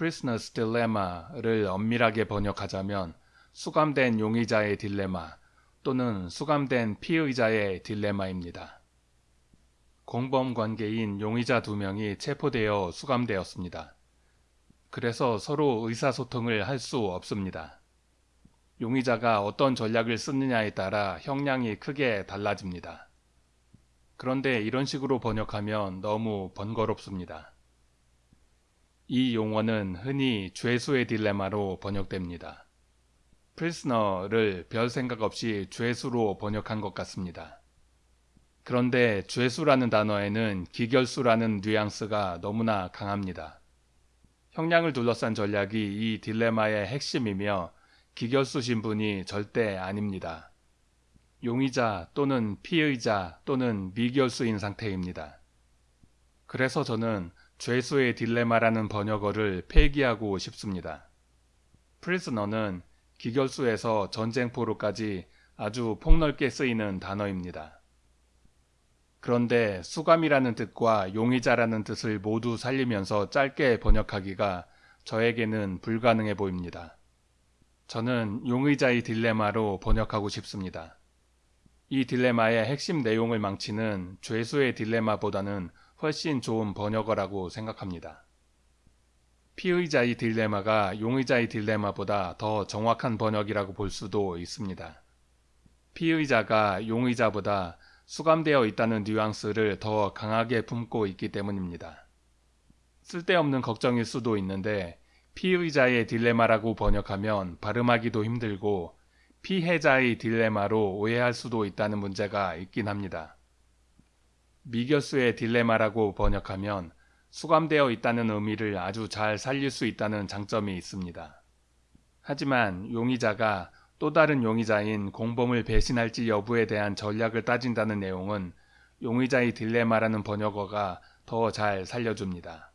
Prisoner's Dilemma를 엄밀하게 번역하자면 수감된 용의자의 딜레마 또는 수감된 피의자의 딜레마입니다. 공범 관계인 용의자 두 명이 체포되어 수감되었습니다. 그래서 서로 의사소통을 할 수 없습니다. 용의자가 어떤 전략을 쓰느냐에 따라 형량이 크게 달라집니다. 그런데 이런 식으로 번역하면 너무 번거롭습니다. 이 용어는 흔히 죄수의 딜레마로 번역됩니다. 프리스너를 별 생각 없이 죄수로 번역한 것 같습니다. 그런데 죄수라는 단어에는 기결수라는 뉘앙스가 너무나 강합니다. 형량을 둘러싼 전략이 이 딜레마의 핵심이며 기결수 신분이 절대 아닙니다. 용의자 또는 피의자 또는 미결수인 상태입니다. 그래서 저는 죄수의 딜레마라는 번역어를 폐기하고 싶습니다. 프리즈너는 기결수에서 전쟁포로까지 아주 폭넓게 쓰이는 단어입니다. 그런데 수감이라는 뜻과 용의자라는 뜻을 모두 살리면서 짧게 번역하기가 저에게는 불가능해 보입니다. 저는 용의자의 딜레마로 번역하고 싶습니다. 이 딜레마의 핵심 내용을 망치는 죄수의 딜레마보다는 훨씬 좋은 번역어라고 생각합니다. 피의자의 딜레마가 용의자의 딜레마보다 더 정확한 번역이라고 볼 수도 있습니다. 피의자가 용의자보다 수감되어 있다는 뉘앙스를 더 강하게 품고 있기 때문입니다. 쓸데없는 걱정일 수도 있는데 피의자의 딜레마라고 번역하면 발음하기도 힘들고 피해자의 딜레마로 오해할 수도 있다는 문제가 있긴 합니다. 미결수의 딜레마라고 번역하면 수감되어 있다는 의미를 아주 잘 살릴 수 있다는 장점이 있습니다. 하지만 용의자가 또 다른 용의자인 공범을 배신할지 여부에 대한 전략을 따진다는 내용은 용의자의 딜레마라는 번역어가 더 잘 살려줍니다.